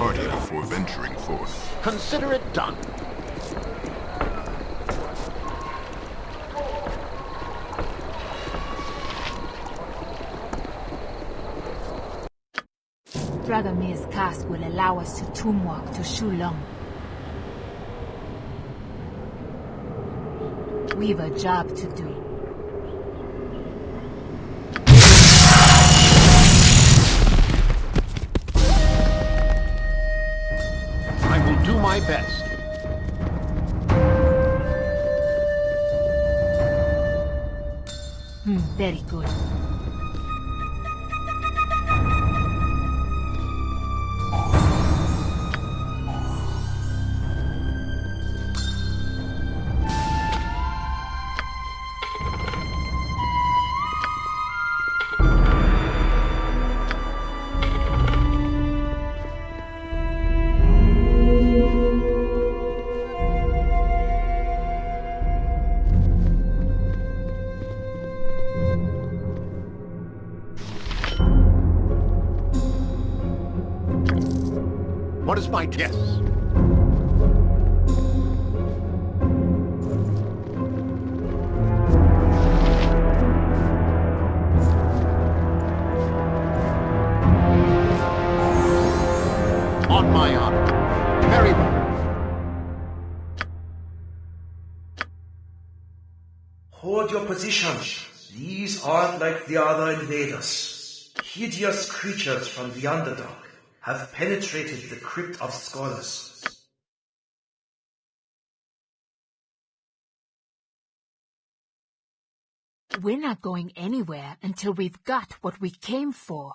party before venturing forth. Consider it done. Dragomir's cask will allow us to tomb-walk to Shulong. We've a job to do. Hmm, very good. Guess? On my honor. Very well. Hold your position. These aren't like the other invaders. Hideous creatures from the Underdark have penetrated the Crypt of Scholars. We're not going anywhere until we've got what we came for.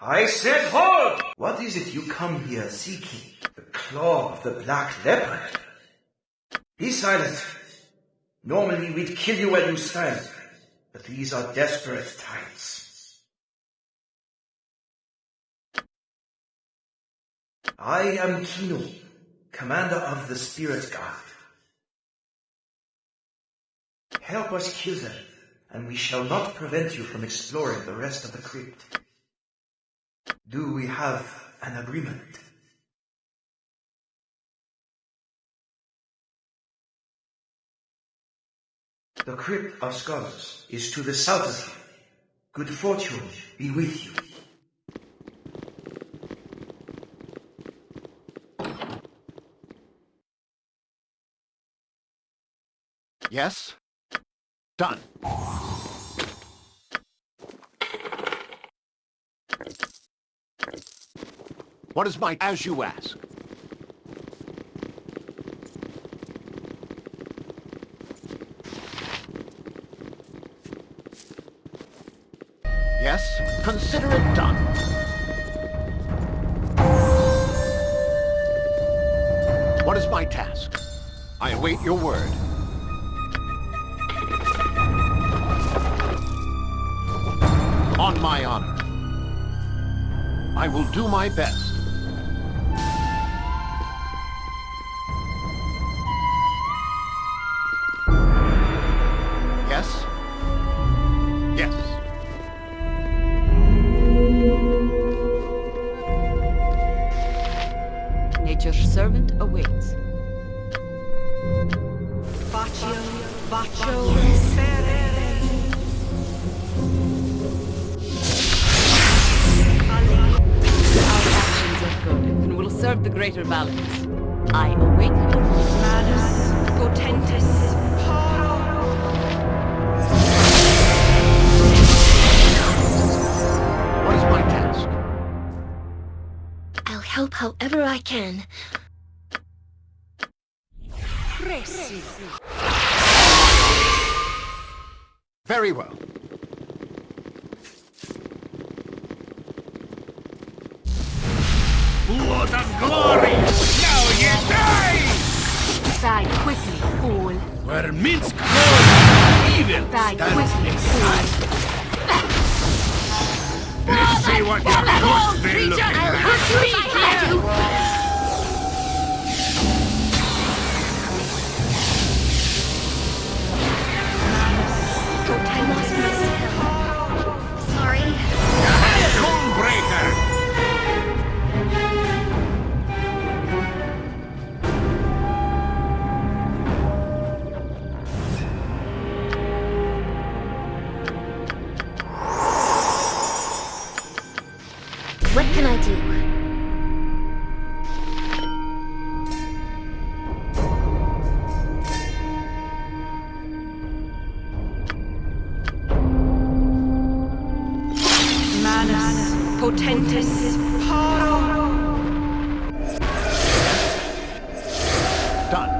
I said hold! What is it you come here seeking? The claw of the black leopard? Be silent. Normally we'd kill you where you stand, but these are desperate times. I am Kino, commander of the Spirit Guard. Help us kill and we shall not prevent you from exploring the rest of the crypt. Do we have an agreement? The Crypt of Scholars is to the south of you. Good fortune be with you. Yes? Done. What is my... as you ask? Yes? Consider it done. What is my task? I await your word. On my honor. I will do my best. And the greater balance. I await your Manus, Potentis, Paro. What is my task? I'll help however I can. Very well. Blood of glory! Now you die! Die quickly, fool. Where Minsc goes, evil Die stands quickly. Let's see what your ghost will look like. I potentis paro. Done.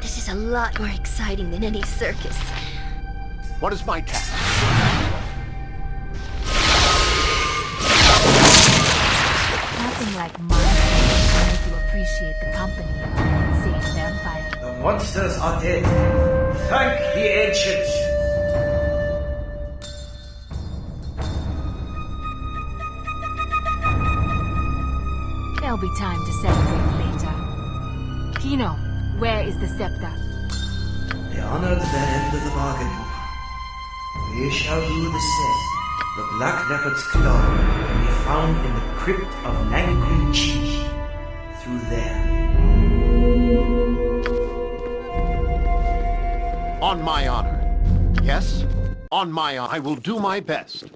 This is a lot more exciting than any circus. What is my task? Monsters are dead. Thank the ancients. There'll be time to celebrate later. Kino, where is the scepter? They honored their end of the bargain. We shall do the same. The Black Leopard's claw can be found in the crypt of Nanquin Chi. Through there. On my honor. Yes? On my honor. I will do my best.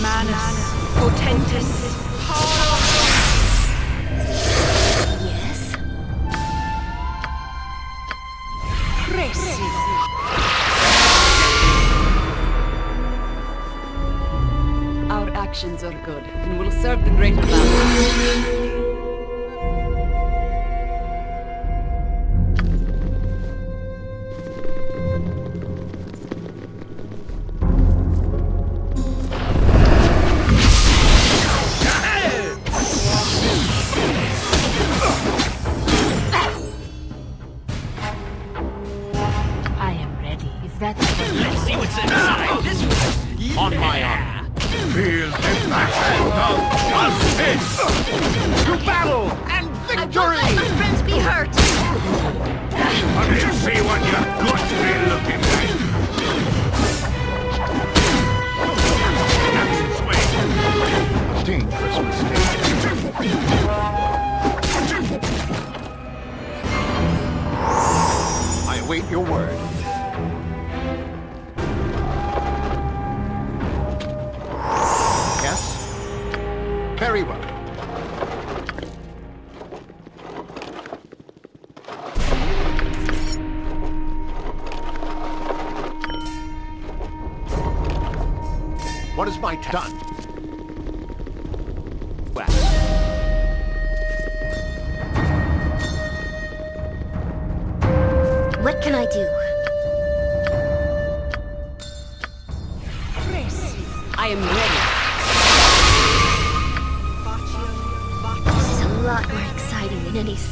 Manus potentis. Yes? Presi. Our actions are good and will serve the greater balance. Ready. That Let's see what's inside. On my honor. Feel the passion of justice! To battle and I won't let my friends be hurt! Let me see what your guts be looking like. That's its way. A dangerous mistake. I await your word. Very well. What is my? Done. What can I do?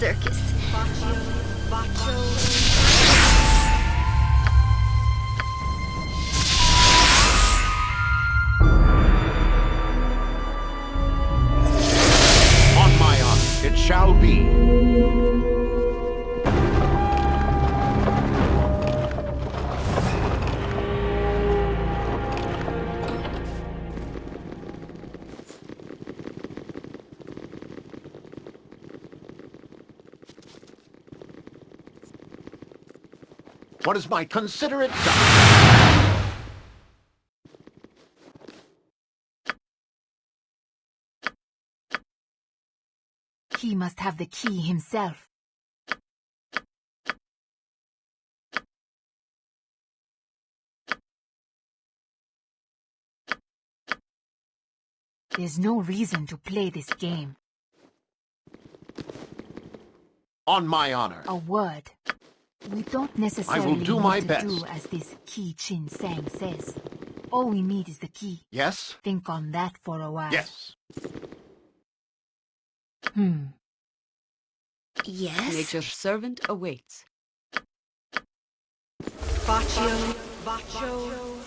Circus. What is my considerate... He must have the key himself. There's no reason to play this game. On my honor. A word. We don't necessarily do need my to best. do as this Ki Chin Sang says. All we need is the key. Yes? Think on that for a while. Yes. Hmm. Yes? Nature's servant awaits. Baccio, Baccio, Ferre.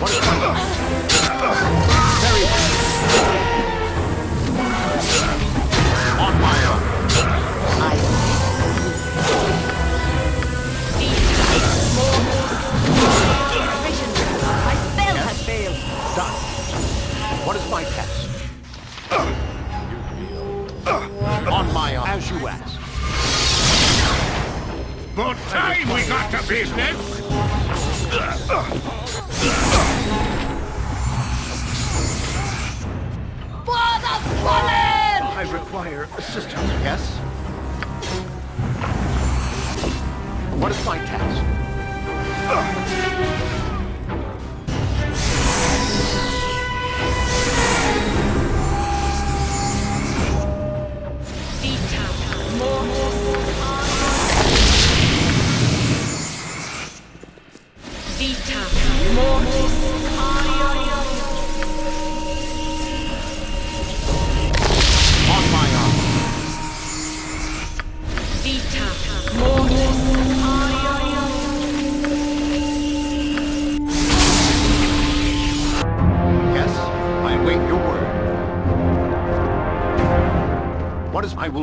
What is my Very What is my task? On my honor. As you ask. But time we got to business!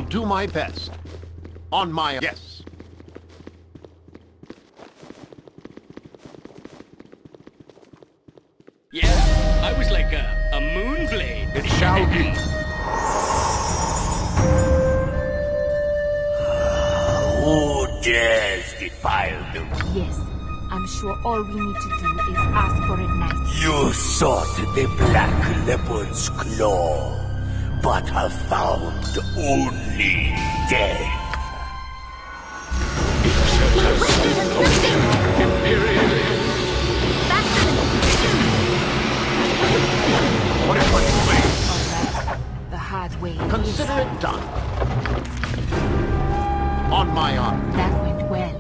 Do my best. On my yes. Yeah, I was like a, a moon blade. It shall be. Who dares defile the... Yes. I'm sure all we need to do is ask for it nicely. You sought the Black Leopard's claw, but have found only death. What is my plan? Alright. The hard way. Consider it done. On my honor. That went well.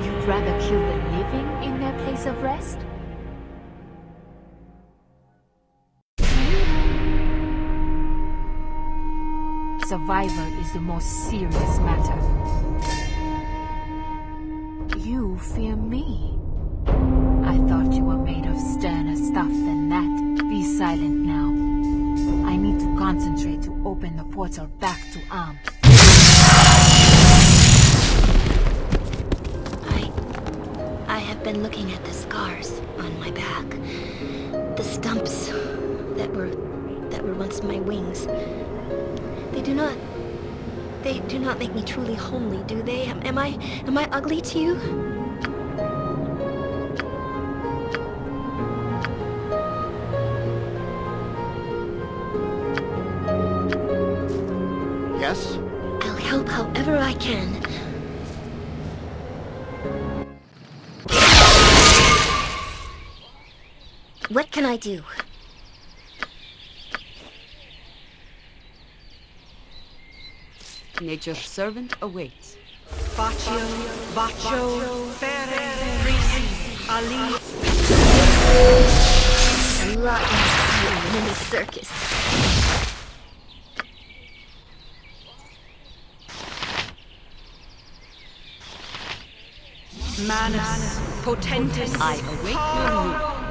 You'd rather kill the living in their place of rest? Survivor is the most serious matter. You fear me. Not make me truly homely, do they? Am, am I... am I ugly to you? Yes? I'll help however I can. What can I do? Nature's servant awaits. Baccio, Baccio, Ferre, Risi, Ali. A lot more exciting than circus. Manus, potentis. I await your move.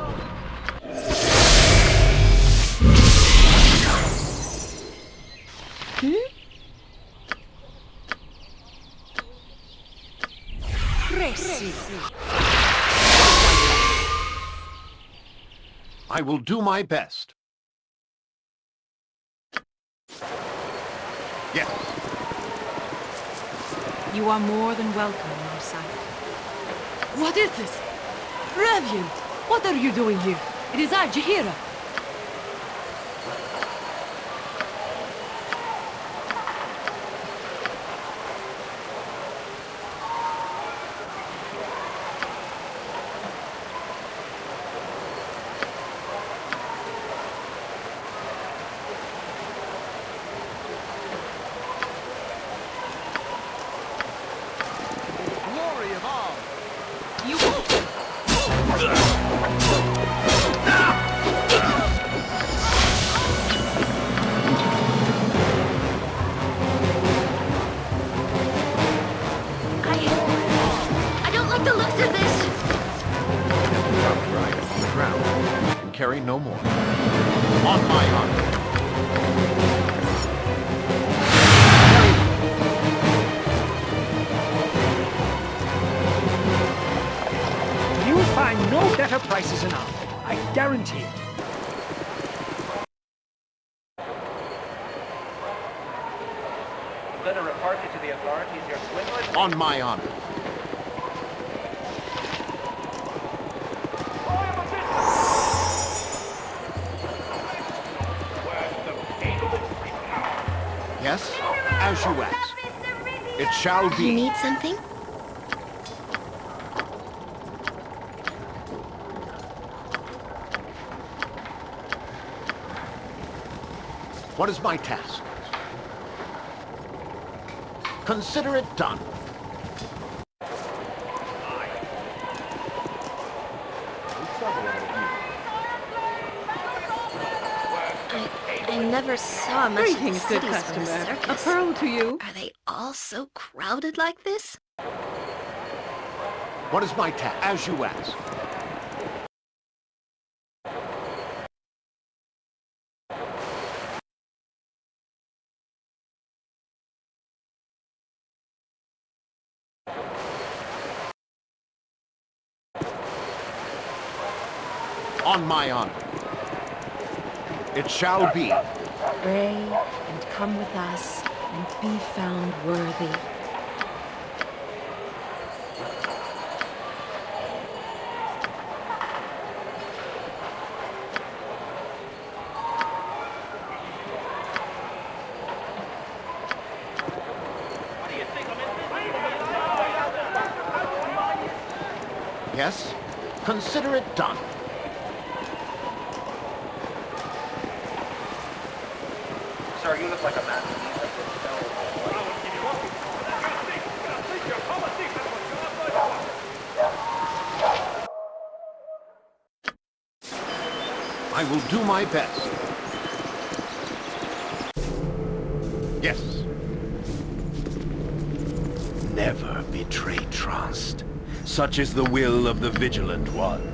I will do my best. Yes. You are more than welcome, my son. What is this? Revian! What are you doing here? It is I, Jaheira. Better prices in Ark. I guarantee it. Going to report you to the authorities. You're swindling. On my honor. Yes, as you ask. It shall be. You need something? What is my task? Consider it done. I, I never saw much of the Greetings, good cities from the. A pearl to you. Are they all so crowded like this? What is my task? As you ask. On my honor. It shall be. Pray and come with us and be found worthy. Yes? Consider it done. Sir, you look like a man. I will do my best. Yes. Never betray trust. Such is the will of the Vigilant One.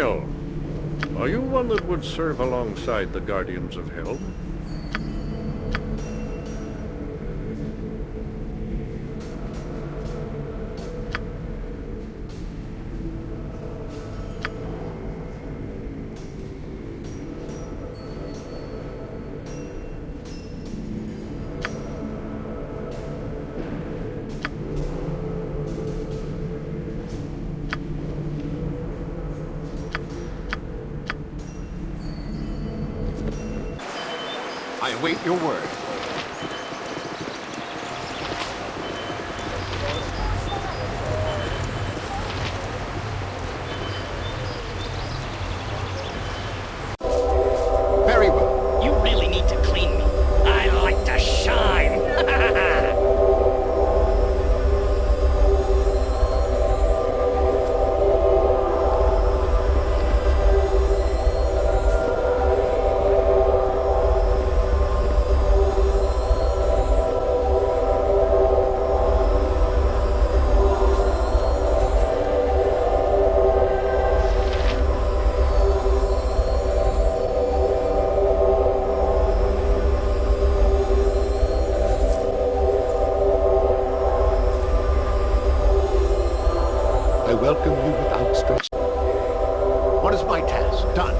Hail! Are you one that would serve alongside the Guardians of Hell? Welcome you with outstretched... What is my task? Done.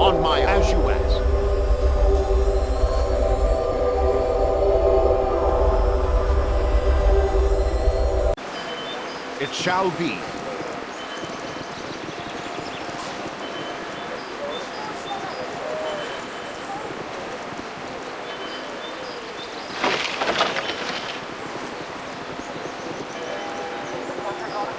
On my as you ask. It shall be.